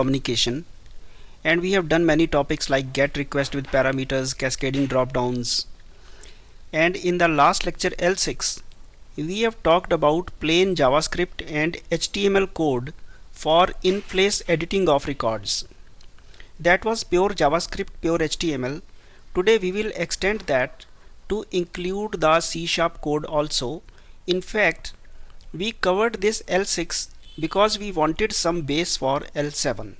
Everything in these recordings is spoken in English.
communication. And we have done many topics like get request with parameters cascading drop downs and in the last lecture L6 we have talked about plain JavaScript and HTML code for in-place editing of records. That was pure JavaScript pure HTML today we will extend that to include the C sharp code also. In fact we covered this L6 because we wanted some base for L7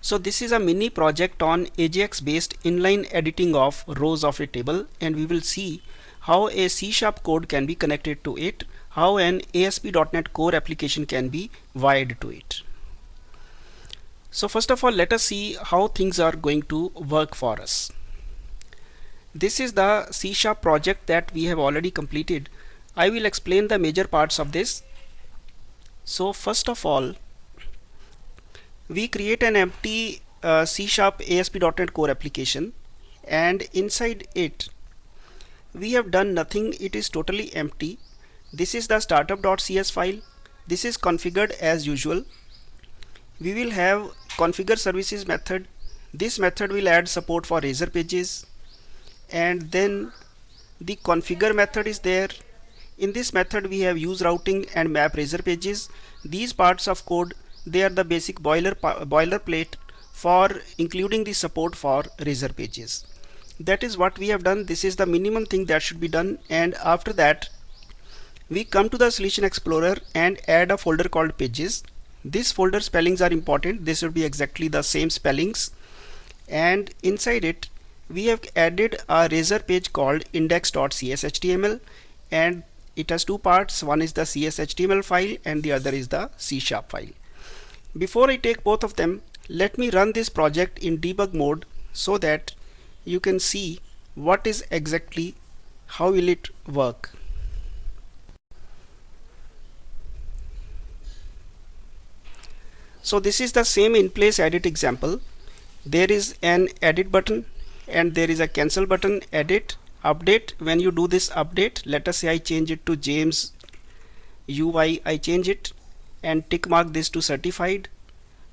so this is a mini project on AJAX based inline editing of rows of a table and we will see how a C sharp code can be connected to it, how an ASP.NET Core application can be wired to it. So first of all let us see how things are going to work for us. This is the C sharp project that we have already completed. I will explain the major parts of this. So first of all we create an empty uh, C Sharp ASP.NET Core application and inside it we have done nothing. It is totally empty. This is the startup.cs file. This is configured as usual. We will have configure services method. This method will add support for razor pages. And then the configure method is there in this method we have use routing and map razor pages. These parts of code they are the basic boiler boilerplate for including the support for razor pages. That is what we have done. This is the minimum thing that should be done. And after that we come to the solution explorer and add a folder called pages. This folder spellings are important. This should be exactly the same spellings. And inside it we have added a razor page called index.cshtml and it has two parts one is the cshtml file and the other is the c sharp file before I take both of them, let me run this project in debug mode so that you can see what is exactly how will it work. So this is the same in place edit example. There is an edit button and there is a cancel button edit update when you do this update let us say I change it to James UI I change it and tick mark this to certified.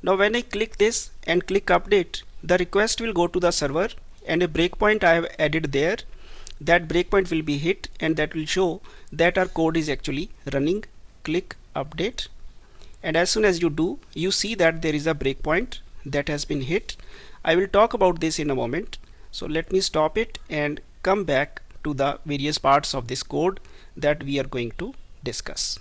Now when I click this and click update, the request will go to the server and a breakpoint I have added there. That breakpoint will be hit and that will show that our code is actually running. Click update and as soon as you do, you see that there is a breakpoint that has been hit. I will talk about this in a moment. So let me stop it and come back to the various parts of this code that we are going to discuss.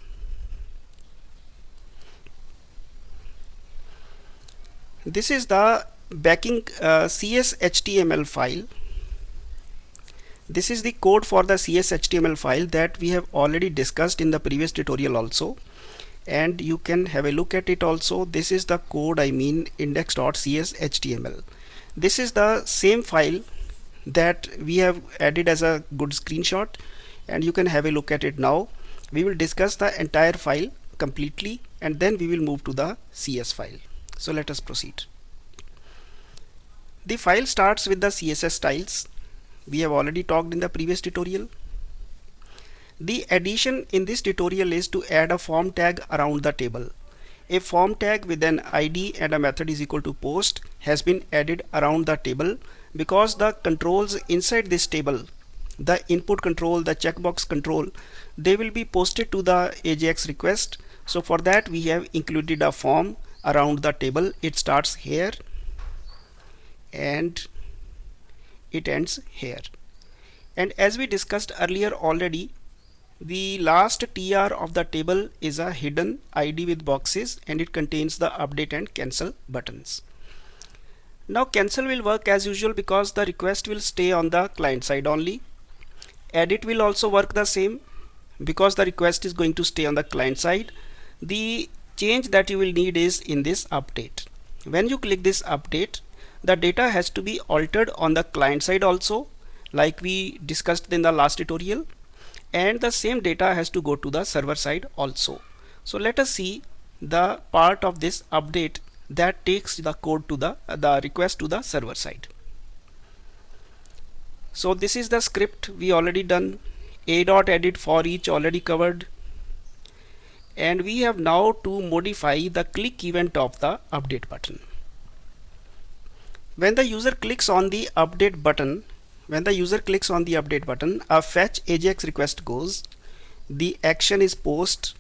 this is the backing uh, CSHTML file. This is the code for the CSHTML file that we have already discussed in the previous tutorial also. And you can have a look at it also. This is the code I mean index.cshtml this is the same file that we have added as a good screenshot and you can have a look at it now we will discuss the entire file completely and then we will move to the CS file so let us proceed. The file starts with the CSS styles. We have already talked in the previous tutorial. The addition in this tutorial is to add a form tag around the table. A form tag with an ID and a method is equal to post has been added around the table because the controls inside this table the input control the checkbox control they will be posted to the AJAX request. So for that we have included a form around the table. It starts here and it ends here. And as we discussed earlier already the last tr of the table is a hidden id with boxes and it contains the update and cancel buttons now cancel will work as usual because the request will stay on the client side only. Edit will also work the same because the request is going to stay on the client side. The change that you will need is in this update. When you click this update the data has to be altered on the client side also like we discussed in the last tutorial. And the same data has to go to the server side also. So let us see the part of this update that takes the code to the the request to the server side. So this is the script we already done. A dot edit for each already covered. And we have now to modify the click event of the update button. When the user clicks on the update button when the user clicks on the update button a fetch ajax request goes. The action is post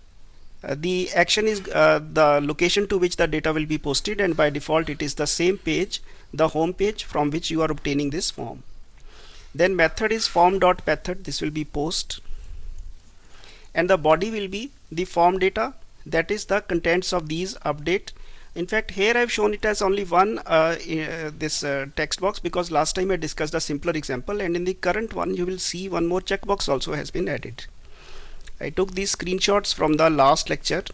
the action is uh, the location to which the data will be posted and by default it is the same page the home page from which you are obtaining this form. Then method is form dot method this will be post. And the body will be the form data. That is the contents of these update. In fact here I've shown it as only one uh, uh, this uh, text box because last time I discussed a simpler example and in the current one you will see one more checkbox also has been added I took these screenshots from the last lecture.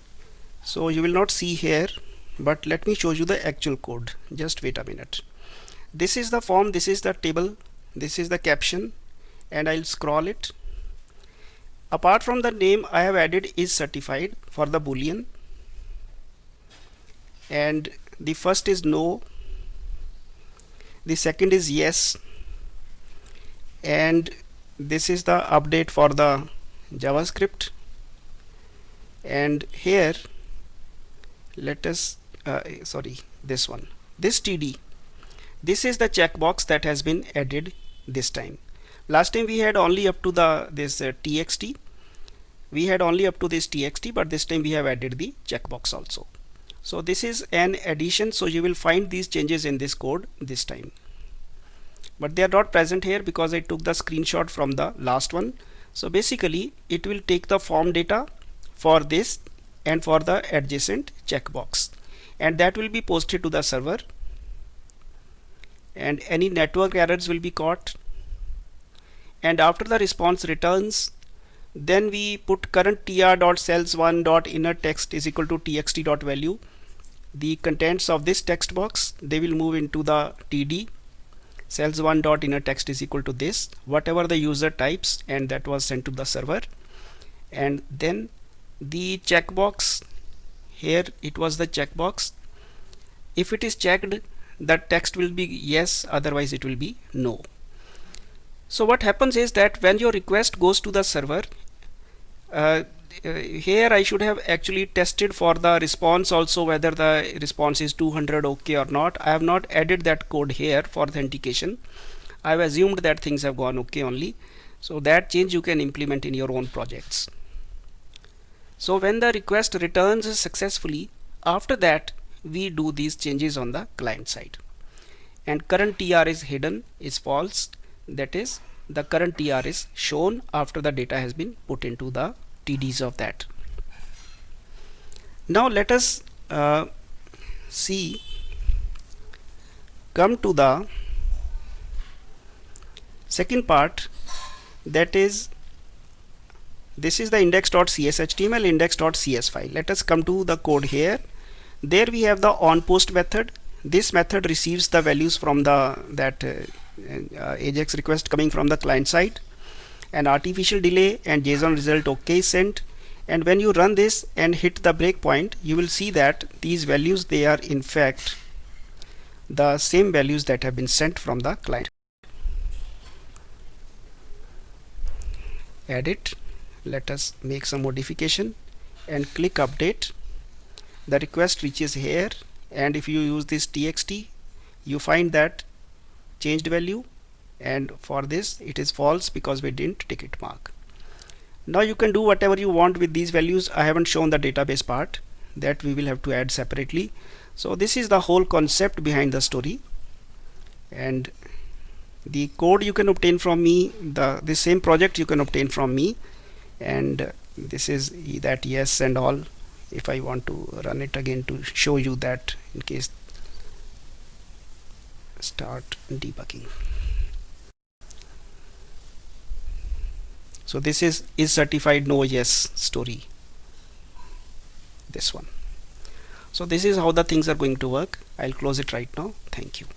So you will not see here but let me show you the actual code. Just wait a minute. This is the form this is the table this is the caption and I'll scroll it. Apart from the name I have added is certified for the boolean. And the first is no. The second is yes. And this is the update for the JavaScript. And here let us uh, sorry this one this TD. This is the checkbox that has been added this time. Last time we had only up to the this uh, txt. We had only up to this txt but this time we have added the checkbox also. So this is an addition so you will find these changes in this code this time. But they are not present here because I took the screenshot from the last one so basically it will take the form data for this and for the adjacent checkbox. And that will be posted to the server. And any network errors will be caught. And after the response returns then we put current tr.cells1 dot inner text is equal to txt dot value. The contents of this text box they will move into the td cells1 dot inner text is equal to this whatever the user types and that was sent to the server. And then the checkbox here it was the checkbox. If it is checked the text will be yes otherwise it will be no. So what happens is that when your request goes to the server uh, uh, here I should have actually tested for the response also whether the response is 200 okay or not. I have not added that code here for authentication. I have assumed that things have gone okay only. So that change you can implement in your own projects. So when the request returns successfully after that we do these changes on the client side. And current tr is hidden is false. That is the current tr is shown after the data has been put into the TDs of that. Now let us uh, see come to the second part that is this is the index.cshtml index.cs file. Let us come to the code here. There we have the onPost method. This method receives the values from the that uh, uh, ajax request coming from the client side an artificial delay and JSON result OK sent. And when you run this and hit the breakpoint you will see that these values they are in fact the same values that have been sent from the client. Edit let us make some modification and click update. The request reaches here. And if you use this txt you find that changed value and for this it is false because we didn't ticket mark. Now you can do whatever you want with these values. I haven't shown the database part that we will have to add separately. So this is the whole concept behind the story. And the code you can obtain from me the the same project you can obtain from me. And this is that yes and all if I want to run it again to show you that in case start debugging so this is is certified no yes story. This one. So this is how the things are going to work. I'll close it right now. Thank you